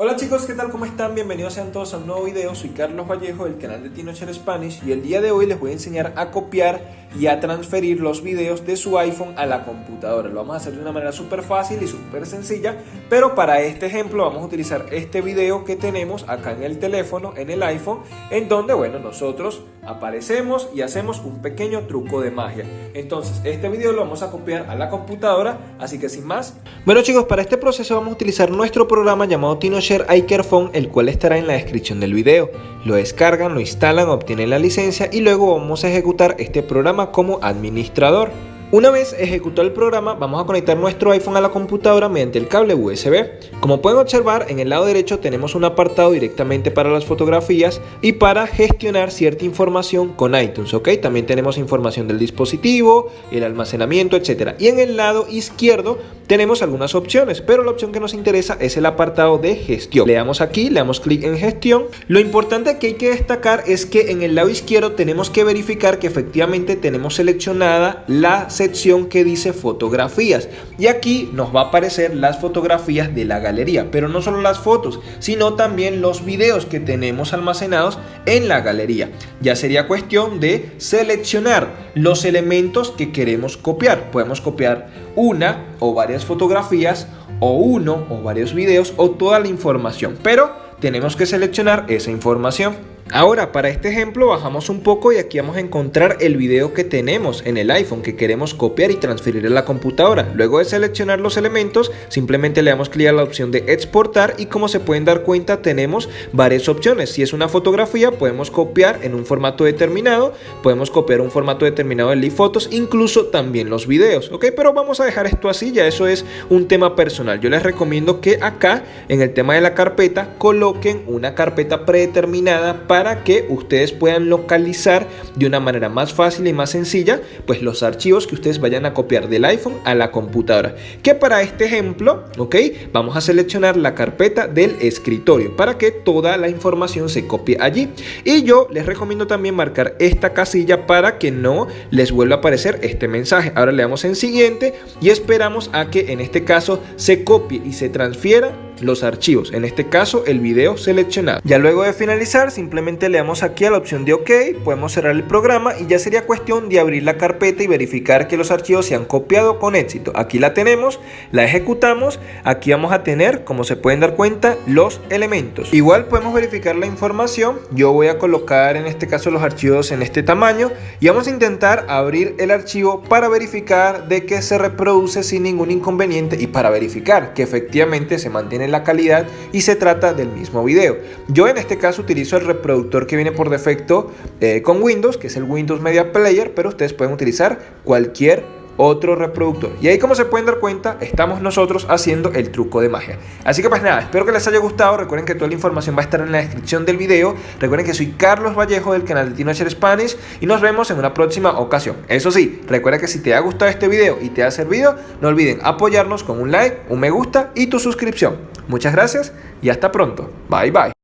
Hola chicos, ¿qué tal? ¿Cómo están? Bienvenidos sean todos a un nuevo video. Soy Carlos Vallejo del canal de Tinocher Spanish y el día de hoy les voy a enseñar a copiar y a transferir los videos de su iPhone a la computadora. Lo vamos a hacer de una manera súper fácil y súper sencilla, pero para este ejemplo vamos a utilizar este video que tenemos acá en el teléfono, en el iPhone, en donde, bueno, nosotros aparecemos y hacemos un pequeño truco de magia. Entonces, este video lo vamos a copiar a la computadora, así que sin más. Bueno chicos, para este proceso vamos a utilizar nuestro programa llamado TinoShare iCareFone, el cual estará en la descripción del video. Lo descargan, lo instalan, obtienen la licencia y luego vamos a ejecutar este programa como administrador. Una vez ejecutado el programa, vamos a conectar nuestro iPhone a la computadora mediante el cable USB. Como pueden observar, en el lado derecho tenemos un apartado directamente para las fotografías y para gestionar cierta información con iTunes, ¿ok? También tenemos información del dispositivo, el almacenamiento, etc. Y en el lado izquierdo tenemos algunas opciones, pero la opción que nos interesa es el apartado de gestión. Le damos aquí, le damos clic en gestión. Lo importante que hay que destacar es que en el lado izquierdo tenemos que verificar que efectivamente tenemos seleccionada la sección que dice fotografías y aquí nos va a aparecer las fotografías de la galería pero no solo las fotos sino también los videos que tenemos almacenados en la galería ya sería cuestión de seleccionar los elementos que queremos copiar podemos copiar una o varias fotografías o uno o varios videos o toda la información. Pero tenemos que seleccionar esa información Ahora, para este ejemplo bajamos un poco y aquí vamos a encontrar el video que tenemos en el iPhone que queremos copiar y transferir a la computadora. Luego de seleccionar los elementos, simplemente le damos clic a la opción de exportar y como se pueden dar cuenta tenemos varias opciones. Si es una fotografía podemos copiar en un formato determinado, podemos copiar un formato determinado de fotos, incluso también los videos, ¿ok? Pero vamos a dejar esto así, ya eso es un tema personal. Yo les recomiendo que acá en el tema de la carpeta coloquen una carpeta predeterminada para para que ustedes puedan localizar de una manera más fácil y más sencilla pues los archivos que ustedes vayan a copiar del iPhone a la computadora. Que para este ejemplo ok vamos a seleccionar la carpeta del escritorio para que toda la información se copie allí. Y yo les recomiendo también marcar esta casilla para que no les vuelva a aparecer este mensaje. Ahora le damos en siguiente y esperamos a que en este caso se copie y se transfiera los archivos, en este caso el video seleccionado. Ya luego de finalizar simplemente le damos aquí a la opción de OK, podemos cerrar el programa y ya sería cuestión de abrir la carpeta y verificar que los archivos se han copiado con éxito. Aquí la tenemos, la ejecutamos, aquí vamos a tener, como se pueden dar cuenta, los elementos. Igual podemos verificar la información, yo voy a colocar en este caso los archivos en este tamaño y vamos a intentar abrir el archivo para verificar de que se reproduce sin ningún inconveniente y para verificar que efectivamente se mantiene la calidad y se trata del mismo video. Yo en este caso utilizo el reproductor que viene por defecto eh, con Windows, que es el Windows Media Player, pero ustedes pueden utilizar cualquier otro reproductor. Y ahí como se pueden dar cuenta, estamos nosotros haciendo el truco de magia. Así que pues nada, espero que les haya gustado. Recuerden que toda la información va a estar en la descripción del video. Recuerden que soy Carlos Vallejo del canal de Tinocher Spanish y nos vemos en una próxima ocasión. Eso sí, recuerda que si te ha gustado este video y te ha servido, no olviden apoyarnos con un like, un me gusta y tu suscripción. Muchas gracias y hasta pronto. Bye bye.